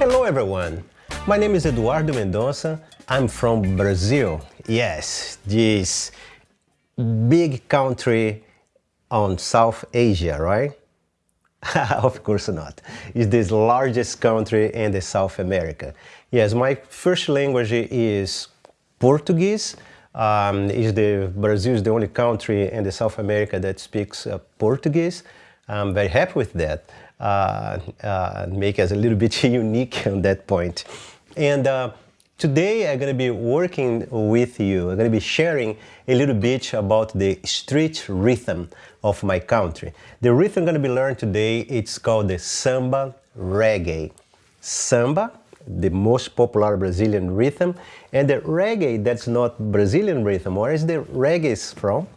Hello everyone, my name is Eduardo Mendonça. I'm from Brazil. Yes, this big country on South Asia, right? of course not. It's the largest country in the South America. Yes, my first language is Portuguese. Um, is the Brazil is the only country in the South America that speaks uh, Portuguese. I'm very happy with that. Uh, uh, make us a little bit unique on that point. And uh, today I'm going to be working with you. I'm going to be sharing a little bit about the street rhythm of my country. The rhythm I'm going to be learning today, it's called the samba reggae. Samba, the most popular Brazilian rhythm, and the reggae that's not Brazilian rhythm. Where is the reggae from?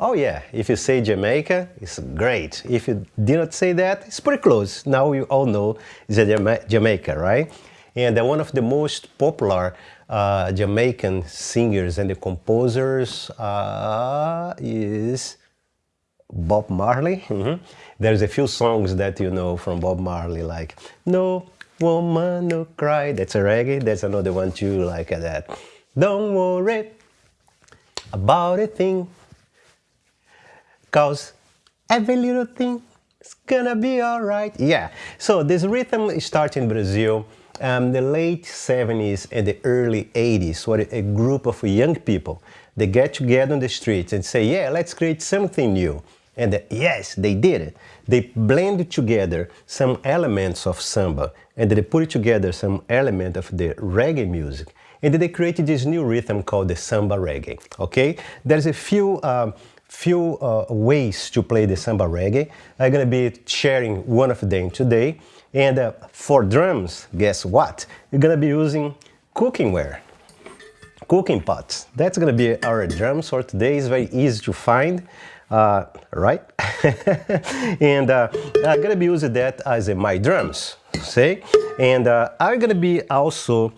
Oh yeah, if you say Jamaica, it's great. If you did not say that, it's pretty close. Now you all know it's a Jamaica, right? And one of the most popular uh, Jamaican singers and the composers uh, is Bob Marley. Mm -hmm. There's a few songs that you know from Bob Marley, like No Woman No Cry. That's a reggae. That's another one too, like that. Don't worry about a thing Cause every little thing is gonna be alright. Yeah, so this rhythm started in Brazil um, the late 70s and the early 80s, where a group of young people, they get together on the streets and say, yeah, let's create something new. And uh, yes, they did it. They blended together some elements of samba and they put together some element of the reggae music. And they created this new rhythm called the samba reggae, okay? There's a few um, few uh, ways to play the samba reggae. I'm gonna be sharing one of them today. And uh, for drums, guess what? You're gonna be using cooking ware, cooking pots. That's gonna be our drums for today. It's very easy to find, uh, right? and uh, I'm gonna be using that as my drums, see? And uh, I'm gonna be also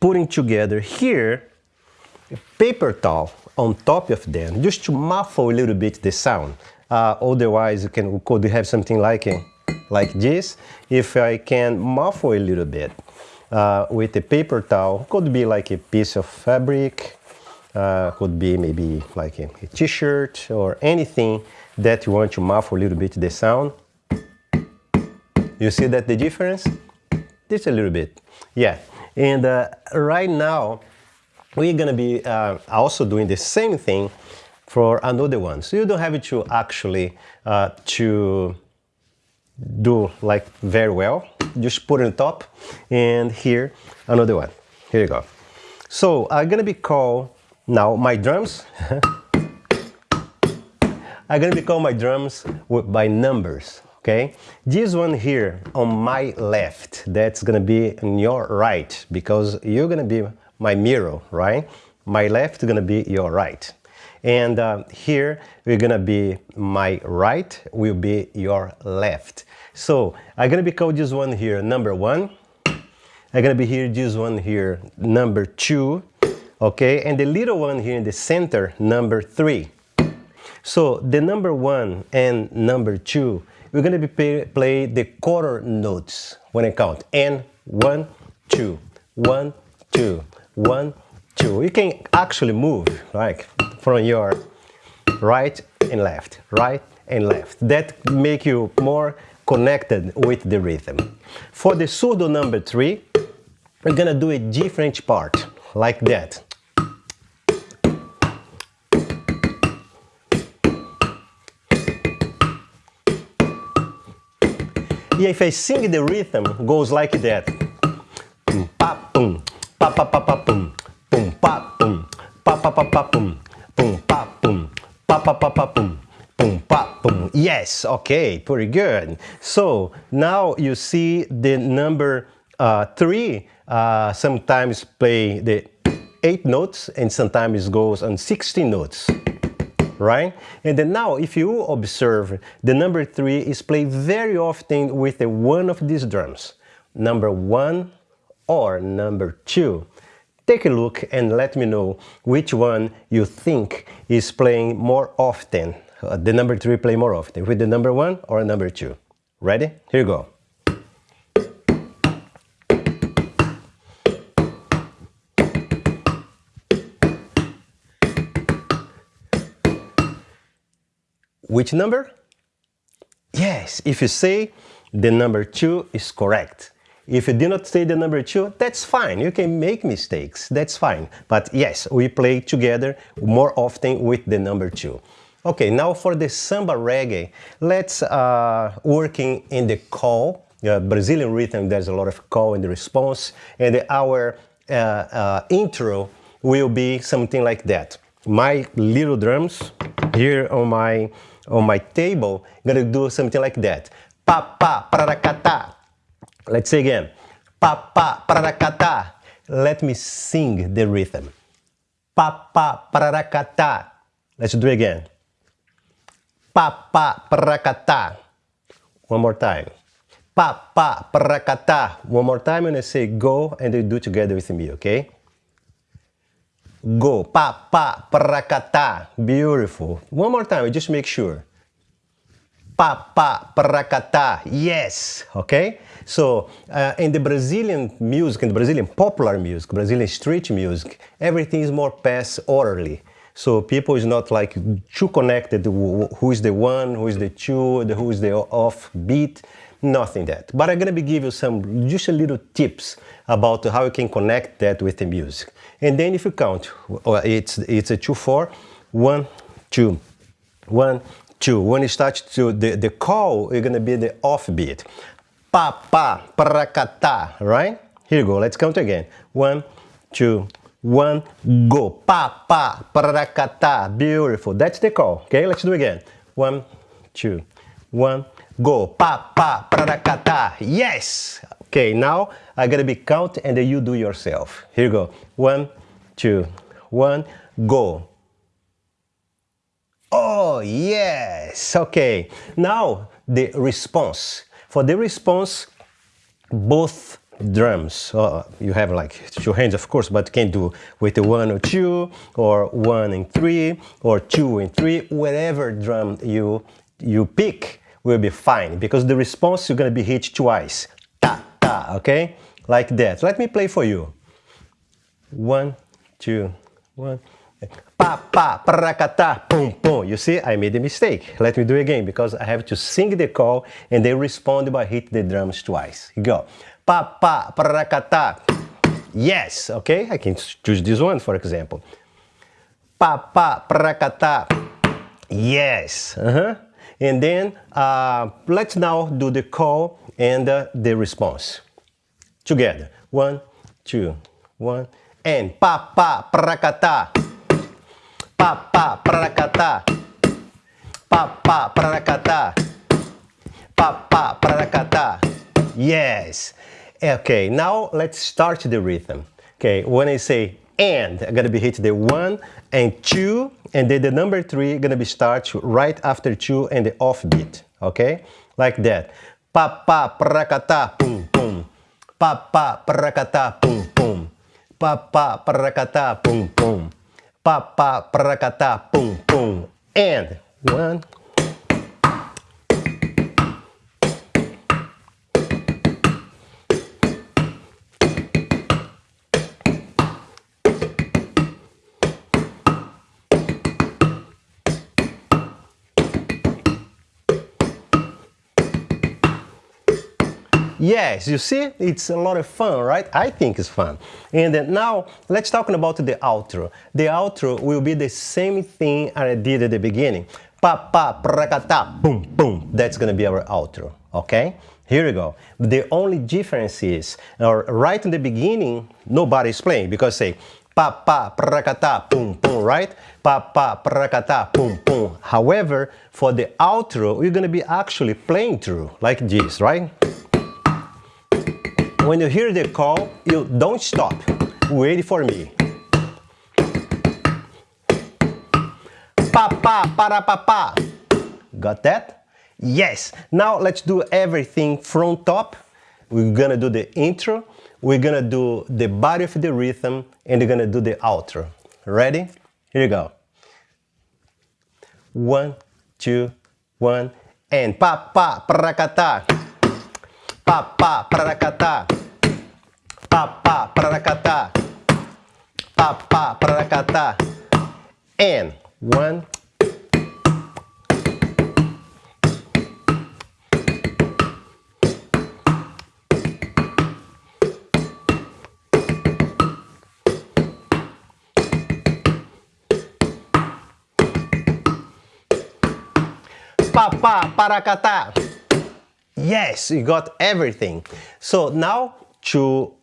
putting together here a paper towel on top of them just to muffle a little bit the sound. Uh, otherwise, you can could have something like like this. If I can muffle a little bit uh, with a paper towel, could be like a piece of fabric, uh, could be maybe like a a t-shirt or anything that you want to muffle a little bit the sound. You see that the difference? Just a little bit. Yeah. And uh, right now, we're going to be uh, also doing the same thing for another one. So you don't have to actually uh, to do like very well. Just put it on top and here another one. Here you go. So I'm going to be called now my drums. I'm going to be call my drums by numbers. Okay, this one here on my left, that's gonna be on your right because you're gonna be my mirror, right? My left is gonna be your right. And uh, here we're gonna be my right will be your left. So I'm gonna be called this one here number one. I'm gonna be here this one here number two. Okay, and the little one here in the center number three. So the number one and number two, we're gonna be play, play the quarter notes when I count. And one, two, one, two, one, two. You can actually move like from your right and left, right and left. That make you more connected with the rhythm. For the surdo number three, we're gonna do a different part, like that. If I sing the rhythm, goes like that. Pa, pa pa boom, boom pa boom, pa pa pa pa boom, boom pa boom, pa pa pa pa boom, boom pa boom. Yes, okay, pretty good. So now you see the number uh, three uh, sometimes play the eight notes and sometimes goes on 16 notes right? And then now, if you observe, the number three is played very often with a one of these drums. Number one, or number two? Take a look and let me know which one you think is playing more often. Uh, the number three play more often, with the number one or number two. Ready? Here you go. Which number? Yes, if you say the number two is correct. If you did not say the number two, that's fine. You can make mistakes, that's fine. But yes, we play together more often with the number two. Okay, now for the samba reggae, let's uh, working in the call. Uh, Brazilian rhythm, there's a lot of call and response. And our uh, uh, intro will be something like that. My little drums here on my on my table, gonna do something like that. Pa pa prarakata. Let's say again. Pa pa prarakata. Let me sing the rhythm. Pa pa prarakata. Let's do it again. Pa pa prarakata. One more time. Pa pa prarakata. One more time and I say go and you do together with me, okay? Go. Pa, pa, prakata. Beautiful. One more time, just make sure. Pa, pa, prakata. Yes. Okay? So, uh, in the Brazilian music, in the Brazilian popular music, Brazilian street music, everything is more pass orderly. So people is not like too connected who is the one, who is the two, who is the off beat, nothing that. But I'm gonna be give you some, just a little tips about how you can connect that with the music. And then if you count, it's, it's a 2-4, 1, 2, 1, 2. When you start to the, the call, you're to be the off beat. Pa, pa, prakata, right? Here you go, let's count again. One, two, one, go. Pa, pa, prakata, beautiful. That's the call, okay? Let's do again. One, two, one, go. Pa, pa, prakata, yes! Okay, now I gotta be count and then you do yourself. Here you go. One, two, one, go. Oh, yes. Okay. Now the response. For the response, both drums. Uh, you have like two hands, of course, but you can do with one or two, or one and three, or two and three. Whatever drum you you pick will be fine because the response you're gonna be hit twice Ta ta. okay? Like that. Let me play for you. One, two, one. Pa, pa, prakata, boom, boom. You see, I made a mistake. Let me do it again because I have to sing the call and then respond by hit the drums twice. Go. Pa, pa, prakata. Yes, okay? I can choose this one, for example. Pa, pa, prakata. Yes. Uh -huh. And then uh, let's now do the call and uh, the response. Together. One, two, one, and pa pa prakata. Pa pa prakata. Pa pa prakata. Pa pa prakata. Yes. Eh, okay, now let's start the rhythm. Okay, when I say and, I'm gonna be hit the one and two, and then the number three gonna be start right after two and the off beat. Okay, like that. Pa pa prakata, boom boom. Pa pa prakata, boom boom. Pa pa prakata, boom boom. Pa pa prakata, boom boom. And one, Yes, you see, it's a lot of fun, right? I think it's fun. And now, let's talk about the outro. The outro will be the same thing I did at the beginning. Pa, pa, prakata, boom, boom. That's gonna be our outro, okay? Here we go. The only difference is, or right in the beginning, nobody's playing because say, pa pa prakata boom boom right pa pa prakata boom boom however for the outro we're going to be actually playing through like this right when you hear the call, you don't stop. Wait for me. Pa pa para pa pa. Got that? Yes. Now let's do everything from top. We're gonna do the intro, we're gonna do the body of the rhythm, and we're gonna do the outro. Ready? Here you go. One, two, one, and pa pa prakata Papa prarakata. Papa prarakata. Papa prarakata. And one. Papa para kata. Yes, you got everything. So now to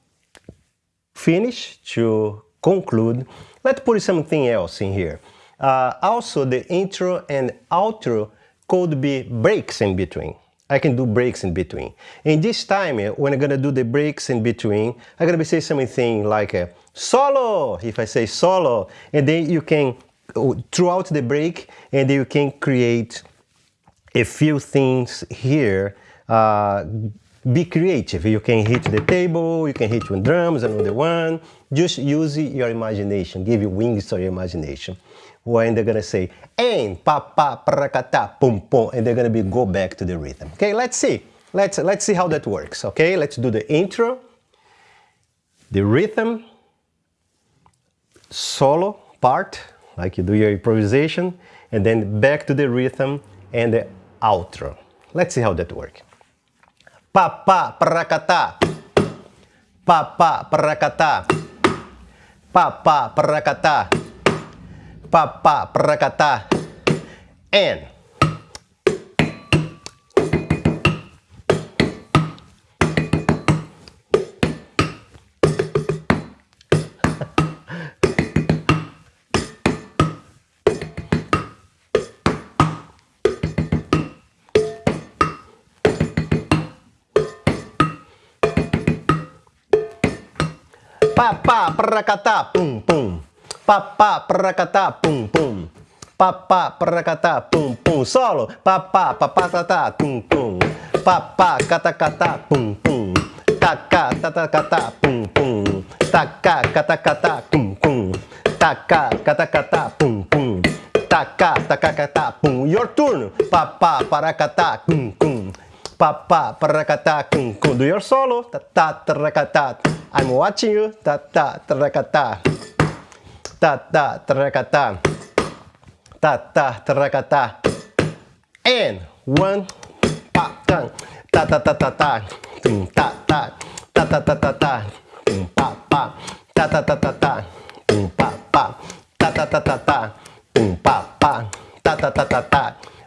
finish, to conclude, let's put something else in here. Uh, also, the intro and outro could be breaks in between. I can do breaks in between. And this time, eh, when I'm gonna do the breaks in between, I'm gonna be saying something like a solo, if I say solo, and then you can, throughout the break, and you can create a few things here uh, be creative. You can hit the table, you can hit one drums, another one. Just use your imagination, give you wings to your imagination. When they're gonna say, and pa pa prakata pum pum, and they're gonna be go back to the rhythm. Okay, let's see. Let's let's see how that works. Okay, let's do the intro, the rhythm, solo part, like you do your improvisation, and then back to the rhythm and the outro. Let's see how that works. Papa prakata. Papa prakata. Papa prakata. Papa prakata. And Papa prakata pum pum. Papa prakata pum pum. Papa prakata pum pum. Solo. Papa papa tata pum pum. Papa kata kata pum pum. Taka tata kata pum pum. Taka kata kata pum pum. Taka kata kata pum pum. Taka taka kata pum. Your turn. Papa parakata pum pum. Papa parakata pum pum. Do your solo. Tata tarakata. I'm watching you. Ta ta terakata. Ta ta terakata. Ta ta terakata. And one pa ta ta ta ta ta ta tum ta ta ta ta ta ta ta tum pa pa ta ta ta ta ta tum pa pa ta ta ta ta ta tum pa pa ta ta ta ta ta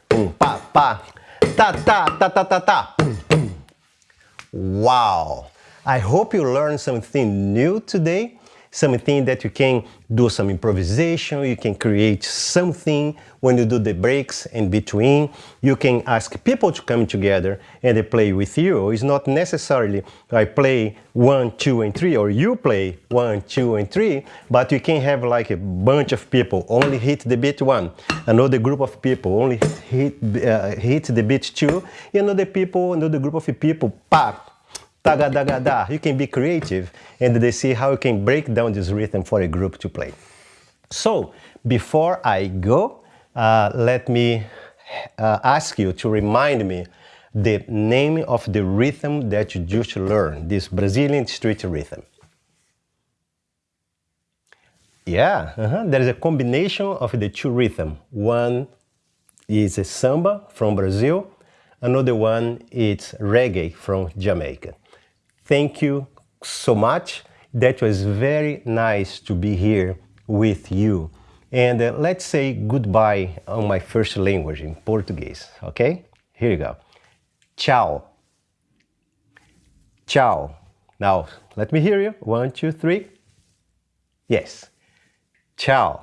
tum pa pa ta ta ta ta ta ta! I hope you learned something new today, something that you can do some improvisation, you can create something when you do the breaks in between. You can ask people to come together and they play with you. It's not necessarily I play one, two, and three, or you play one, two, and three, but you can have like a bunch of people only hit the beat one, another group of people only hit, uh, hit the beat two, another people, another group of people, pop, tagadagada. You can be creative and they see how you can break down this rhythm for a group to play. So before I go, uh, let me uh, ask you to remind me the name of the rhythm that you just learned, this Brazilian street rhythm. Yeah, uh -huh. there is a combination of the two rhythms. One is a samba from Brazil, another one is reggae from Jamaica. Thank you so much. That was very nice to be here with you. And uh, let's say goodbye on my first language, in Portuguese, okay? Here you go. Ciao. Ciao. Now, let me hear you. One, two, three. Yes. Ciao.